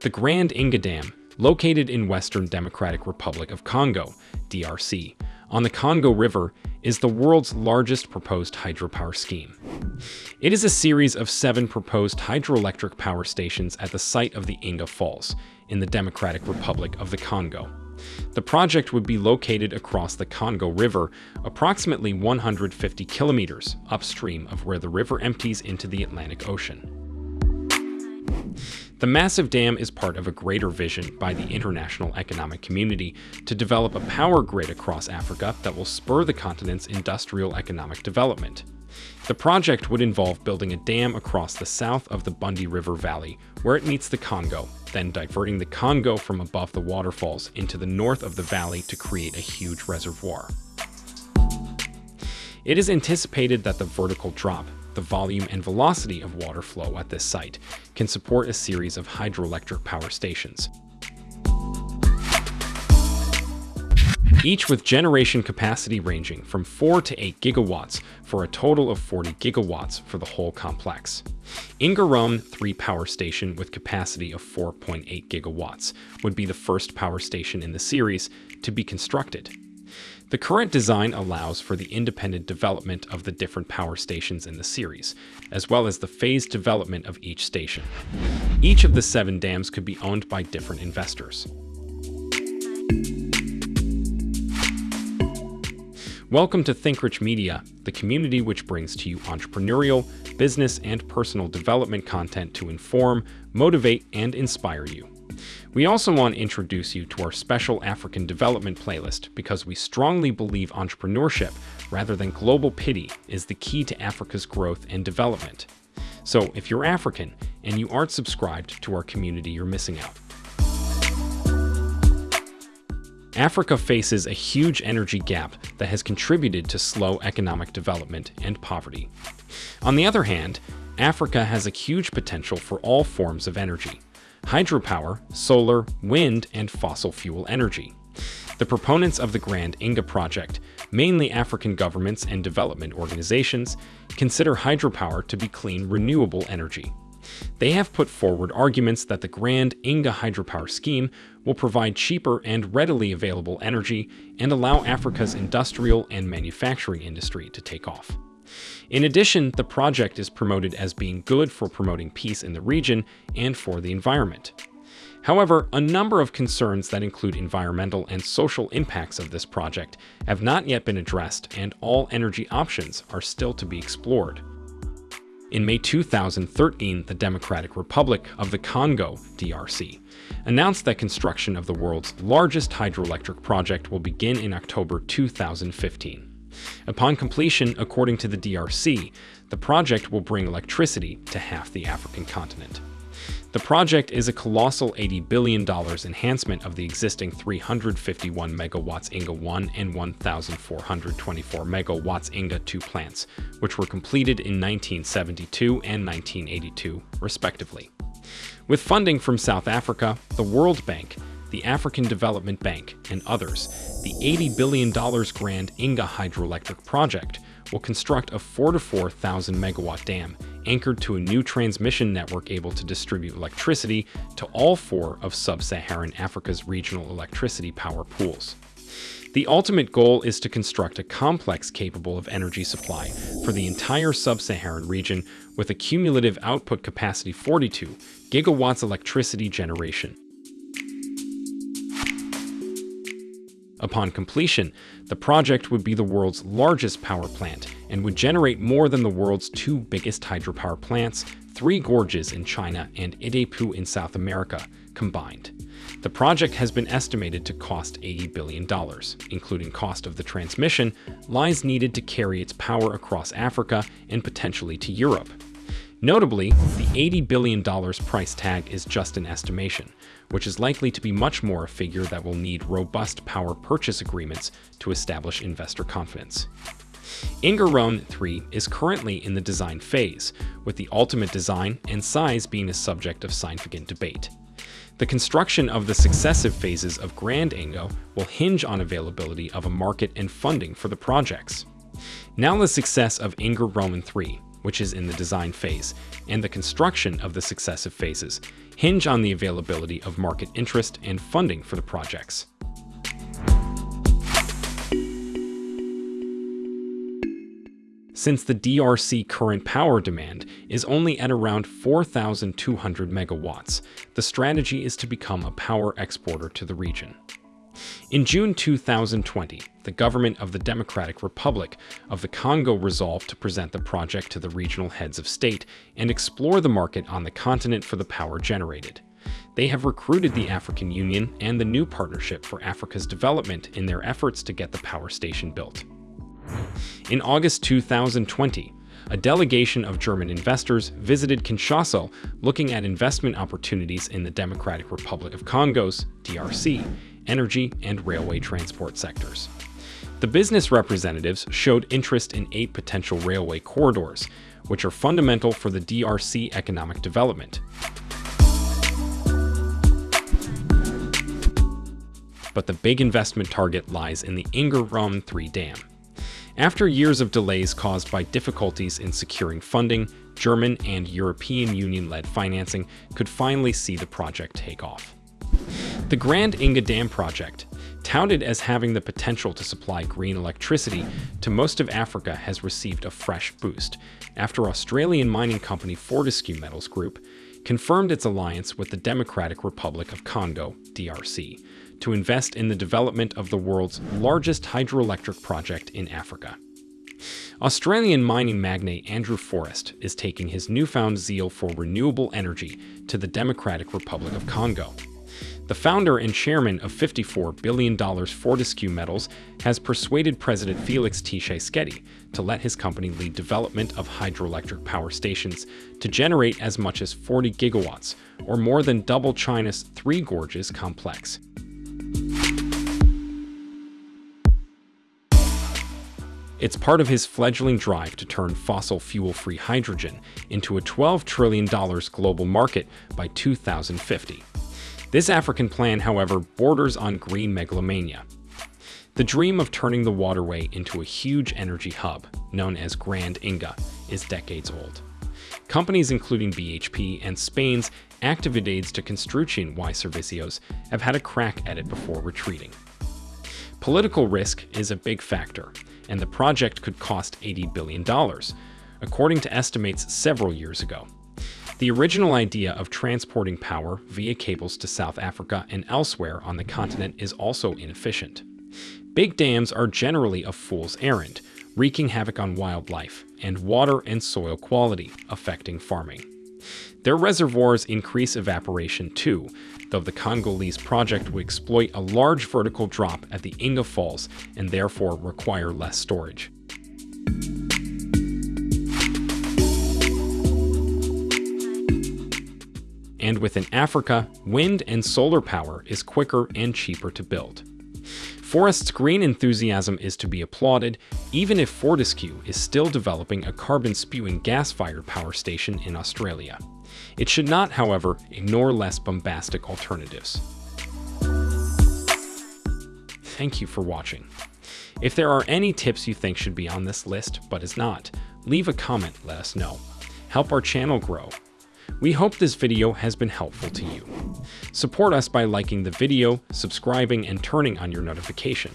The Grand Inga Dam, located in Western Democratic Republic of Congo, DRC, on the Congo River, is the world's largest proposed hydropower scheme. It is a series of seven proposed hydroelectric power stations at the site of the Inga Falls in the Democratic Republic of the Congo. The project would be located across the Congo River, approximately 150 kilometers upstream of where the river empties into the Atlantic Ocean. The massive dam is part of a greater vision by the international economic community to develop a power grid across Africa that will spur the continent's industrial economic development. The project would involve building a dam across the south of the Bundi River Valley, where it meets the Congo, then diverting the Congo from above the waterfalls into the north of the valley to create a huge reservoir. It is anticipated that the vertical drop, the volume and velocity of water flow at this site can support a series of hydroelectric power stations. Each with generation capacity ranging from 4 to 8 gigawatts for a total of 40 gigawatts for the whole complex. Inga 3 power station with capacity of 4.8 gigawatts would be the first power station in the series to be constructed. The current design allows for the independent development of the different power stations in the series, as well as the phased development of each station. Each of the seven dams could be owned by different investors. Welcome to ThinkRich Media, the community which brings to you entrepreneurial, business, and personal development content to inform, motivate, and inspire you. We also want to introduce you to our special African development playlist because we strongly believe entrepreneurship, rather than global pity, is the key to Africa's growth and development. So if you're African and you aren't subscribed to our community, you're missing out. Africa faces a huge energy gap that has contributed to slow economic development and poverty. On the other hand, Africa has a huge potential for all forms of energy, hydropower, solar, wind, and fossil fuel energy. The proponents of the Grand Inga project, mainly African governments and development organizations, consider hydropower to be clean, renewable energy. They have put forward arguments that the Grand Inga hydropower scheme will provide cheaper and readily available energy and allow Africa's industrial and manufacturing industry to take off. In addition, the project is promoted as being good for promoting peace in the region and for the environment. However, a number of concerns that include environmental and social impacts of this project have not yet been addressed and all energy options are still to be explored. In May 2013, the Democratic Republic of the Congo, DRC, announced that construction of the world's largest hydroelectric project will begin in October 2015. Upon completion, according to the DRC, the project will bring electricity to half the African continent. The project is a colossal $80 billion enhancement of the existing 351 megawatts Inga 1 and 1,424 megawatts Inga 2 plants, which were completed in 1972 and 1982, respectively. With funding from South Africa, the World Bank, the African Development Bank, and others, the $80 billion Grand Inga hydroelectric project will construct a 4 to 4,000 megawatt dam anchored to a new transmission network able to distribute electricity to all four of sub-Saharan Africa's regional electricity power pools. The ultimate goal is to construct a complex capable of energy supply for the entire sub-Saharan region with a cumulative output capacity 42 gigawatts electricity generation. Upon completion, the project would be the world's largest power plant and would generate more than the world's two biggest hydropower plants, Three Gorges in China and Itaipu in South America, combined. The project has been estimated to cost $80 billion, including cost of the transmission, lines needed to carry its power across Africa and potentially to Europe. Notably, the $80 billion price tag is just an estimation, which is likely to be much more a figure that will need robust power purchase agreements to establish investor confidence. Inga 3 is currently in the design phase, with the ultimate design and size being a subject of significant debate. The construction of the successive phases of Grand Inga will hinge on availability of a market and funding for the projects. Now the success of Inga Roman 3 which is in the design phase, and the construction of the successive phases, hinge on the availability of market interest and funding for the projects. Since the DRC current power demand is only at around 4,200 megawatts, the strategy is to become a power exporter to the region. In June 2020, the government of the Democratic Republic of the Congo resolved to present the project to the regional heads of state and explore the market on the continent for the power generated. They have recruited the African Union and the new Partnership for Africa's Development in their efforts to get the power station built. In August 2020, a delegation of German investors visited Kinshasa looking at investment opportunities in the Democratic Republic of Congo's DRC energy, and railway transport sectors. The business representatives showed interest in eight potential railway corridors, which are fundamental for the DRC economic development. But the big investment target lies in the Inga 3 dam. After years of delays caused by difficulties in securing funding, German and European Union-led financing could finally see the project take off. The Grand Inga Dam project, touted as having the potential to supply green electricity to most of Africa has received a fresh boost after Australian mining company Fortescue Metals Group confirmed its alliance with the Democratic Republic of Congo, DRC, to invest in the development of the world's largest hydroelectric project in Africa. Australian mining magnate Andrew Forrest is taking his newfound zeal for renewable energy to the Democratic Republic of Congo. The founder and chairman of $54 billion Fortescue Metals has persuaded President Felix Tshisekedi to let his company lead development of hydroelectric power stations to generate as much as 40 gigawatts, or more than double China's Three Gorges complex. It's part of his fledgling drive to turn fossil fuel-free hydrogen into a $12 trillion global market by 2050. This African plan, however, borders on green megalomania. The dream of turning the waterway into a huge energy hub, known as Grand Inga, is decades old. Companies including BHP and Spain's Actividades de Construcción y Servicios have had a crack at it before retreating. Political risk is a big factor, and the project could cost $80 billion, according to estimates several years ago. The original idea of transporting power via cables to South Africa and elsewhere on the continent is also inefficient. Big dams are generally a fool's errand, wreaking havoc on wildlife and water and soil quality, affecting farming. Their reservoirs increase evaporation too, though the Congolese project would exploit a large vertical drop at the Inga Falls and therefore require less storage. And within Africa, wind and solar power is quicker and cheaper to build. Forrest's green enthusiasm is to be applauded, even if Fortescue is still developing a carbon-spewing gas-fired power station in Australia. It should not, however, ignore less bombastic alternatives. Thank you for watching. If there are any tips you think should be on this list but is not, leave a comment, let us know. Help our channel grow we hope this video has been helpful to you. Support us by liking the video, subscribing, and turning on your notification.